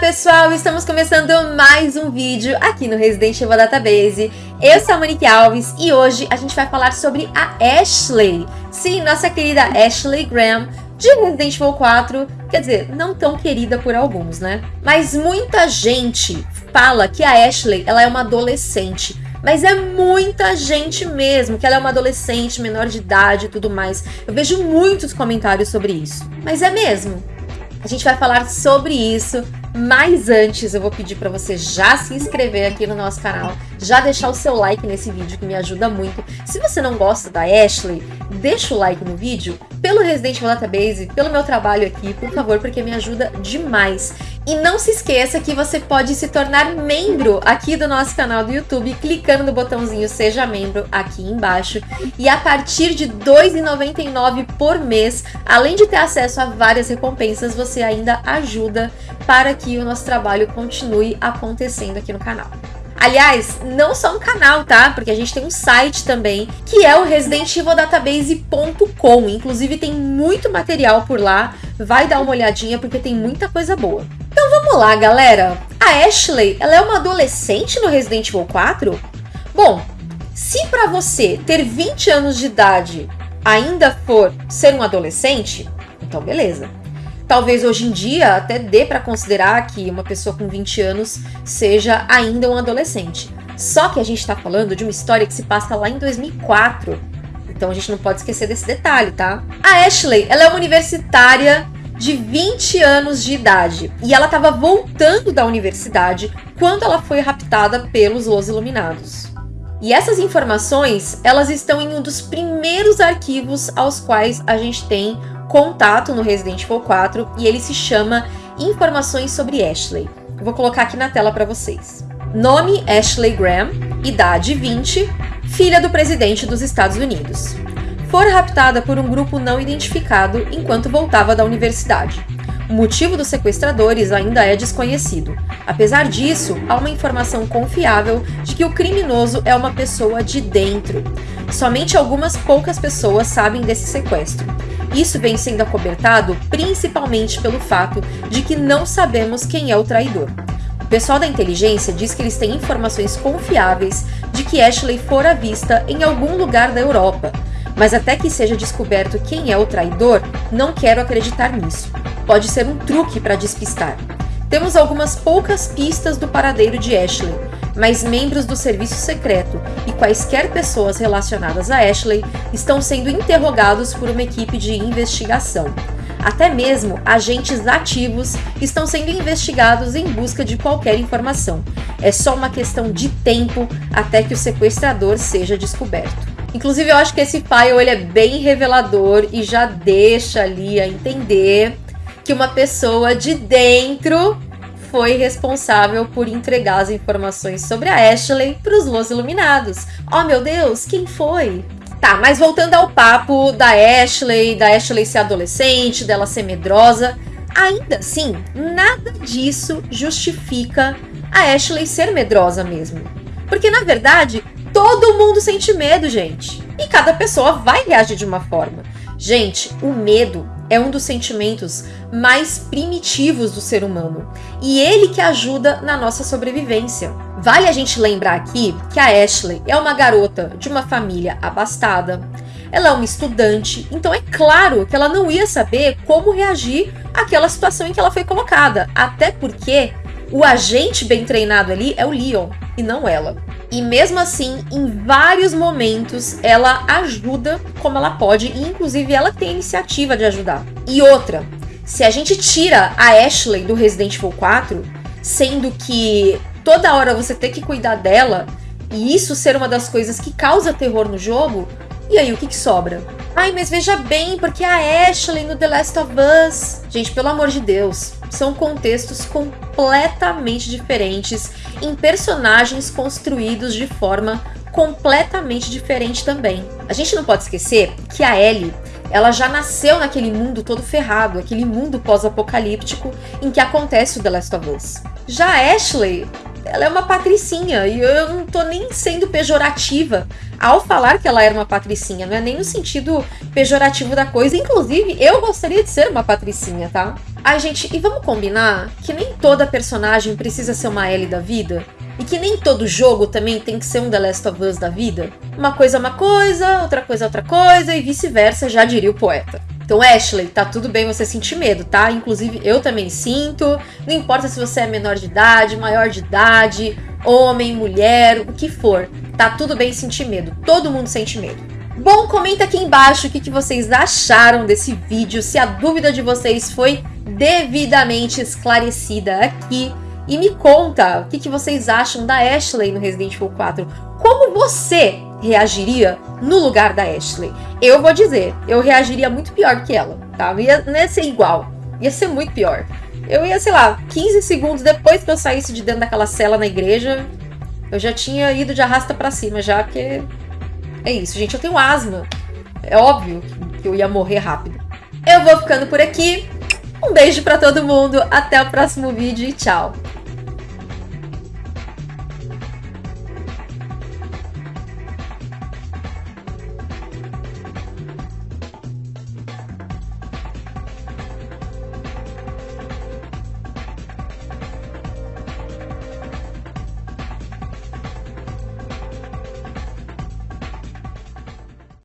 pessoal, estamos começando mais um vídeo aqui no Resident Evil Database. Eu sou a Monique Alves e hoje a gente vai falar sobre a Ashley. Sim, nossa querida Ashley Graham de Resident Evil 4. Quer dizer, não tão querida por alguns, né? Mas muita gente fala que a Ashley ela é uma adolescente. Mas é muita gente mesmo, que ela é uma adolescente, menor de idade e tudo mais. Eu vejo muitos comentários sobre isso. Mas é mesmo? A gente vai falar sobre isso, mas antes eu vou pedir para você já se inscrever aqui no nosso canal, já deixar o seu like nesse vídeo que me ajuda muito. Se você não gosta da Ashley, deixa o like no vídeo, pelo Resident Evil Database, pelo meu trabalho aqui, por favor, porque me ajuda demais. E não se esqueça que você pode se tornar membro aqui do nosso canal do YouTube, clicando no botãozinho Seja Membro aqui embaixo. E a partir de R$ 2,99 por mês, além de ter acesso a várias recompensas, você ainda ajuda para que o nosso trabalho continue acontecendo aqui no canal. Aliás, não só um canal, tá? Porque a gente tem um site também, que é o residentevildatabase.com. Inclusive tem muito material por lá. Vai dar uma olhadinha porque tem muita coisa boa. Então vamos lá, galera. A Ashley, ela é uma adolescente no Resident Evil 4? Bom, se para você ter 20 anos de idade ainda for ser um adolescente, então beleza. Talvez hoje em dia até dê para considerar que uma pessoa com 20 anos seja ainda um adolescente. Só que a gente está falando de uma história que se passa lá em 2004. Então a gente não pode esquecer desse detalhe, tá? A Ashley, ela é uma universitária de 20 anos de idade e ela estava voltando da universidade quando ela foi raptada pelos Los Iluminados. E essas informações, elas estão em um dos primeiros arquivos aos quais a gente tem contato no Resident Evil 4 e ele se chama Informações sobre Ashley. Eu vou colocar aqui na tela para vocês. Nome Ashley Graham, idade 20, filha do presidente dos Estados Unidos. For raptada por um grupo não identificado enquanto voltava da universidade. O motivo dos sequestradores ainda é desconhecido. Apesar disso, há uma informação confiável de que o criminoso é uma pessoa de dentro. Somente algumas poucas pessoas sabem desse sequestro. Isso vem sendo acobertado principalmente pelo fato de que não sabemos quem é o traidor. O pessoal da inteligência diz que eles têm informações confiáveis de que Ashley fora vista em algum lugar da Europa, mas até que seja descoberto quem é o traidor, não quero acreditar nisso. Pode ser um truque para despistar. Temos algumas poucas pistas do paradeiro de Ashley, mas membros do serviço secreto e quaisquer pessoas relacionadas a Ashley estão sendo interrogados por uma equipe de investigação. Até mesmo agentes ativos estão sendo investigados em busca de qualquer informação. É só uma questão de tempo até que o sequestrador seja descoberto. Inclusive, eu acho que esse file ele é bem revelador e já deixa ali a entender que uma pessoa de dentro foi responsável por entregar as informações sobre a Ashley para os Los Iluminados. Oh meu Deus, quem foi? Tá, mas voltando ao papo da Ashley, da Ashley ser adolescente, dela ser medrosa, ainda assim, nada disso justifica a Ashley ser medrosa mesmo. Porque na verdade, todo mundo sente medo, gente. E cada pessoa vai reagir de uma forma. Gente, o medo é um dos sentimentos mais primitivos do ser humano. E ele que ajuda na nossa sobrevivência. Vale a gente lembrar aqui que a Ashley é uma garota de uma família abastada, ela é uma estudante, então é claro que ela não ia saber como reagir àquela situação em que ela foi colocada, até porque o agente bem treinado ali é o Leon e não ela. E mesmo assim, em vários momentos, ela ajuda como ela pode, e inclusive ela tem a iniciativa de ajudar. E outra, se a gente tira a Ashley do Resident Evil 4, sendo que toda hora você tem que cuidar dela, e isso ser uma das coisas que causa terror no jogo, e aí o que, que sobra? Ai, mas veja bem, porque a Ashley no The Last of Us. Gente, pelo amor de Deus, são contextos completamente diferentes em personagens construídos de forma completamente diferente também. A gente não pode esquecer que a Ellie, ela já nasceu naquele mundo todo ferrado, aquele mundo pós-apocalíptico em que acontece o The Last of Us. Já a Ashley, ela é uma patricinha, e eu não tô nem sendo pejorativa ao falar que ela era uma patricinha, não é nem no sentido pejorativo da coisa, inclusive eu gostaria de ser uma patricinha, tá? Ai, gente, e vamos combinar que nem toda personagem precisa ser uma Ellie da vida? E que nem todo jogo também tem que ser um The Last of Us da vida? Uma coisa é uma coisa, outra coisa é outra coisa, e vice-versa, já diria o poeta. Então, Ashley, tá tudo bem você sentir medo, tá? Inclusive, eu também sinto. Não importa se você é menor de idade, maior de idade, homem, mulher, o que for. Tá tudo bem sentir medo. Todo mundo sente medo. Bom, comenta aqui embaixo o que, que vocês acharam desse vídeo, se a dúvida de vocês foi devidamente esclarecida aqui. E me conta o que, que vocês acham da Ashley no Resident Evil 4. Como você reagiria no lugar da Ashley? Eu vou dizer, eu reagiria muito pior que ela, tá? Não ia, não ia ser igual, ia ser muito pior. Eu ia, sei lá, 15 segundos depois que eu saísse de dentro daquela cela na igreja, eu já tinha ido de arrasta para cima já, porque é isso, gente. Eu tenho asma. É óbvio que eu ia morrer rápido. Eu vou ficando por aqui. Um beijo para todo mundo. Até o próximo vídeo e tchau.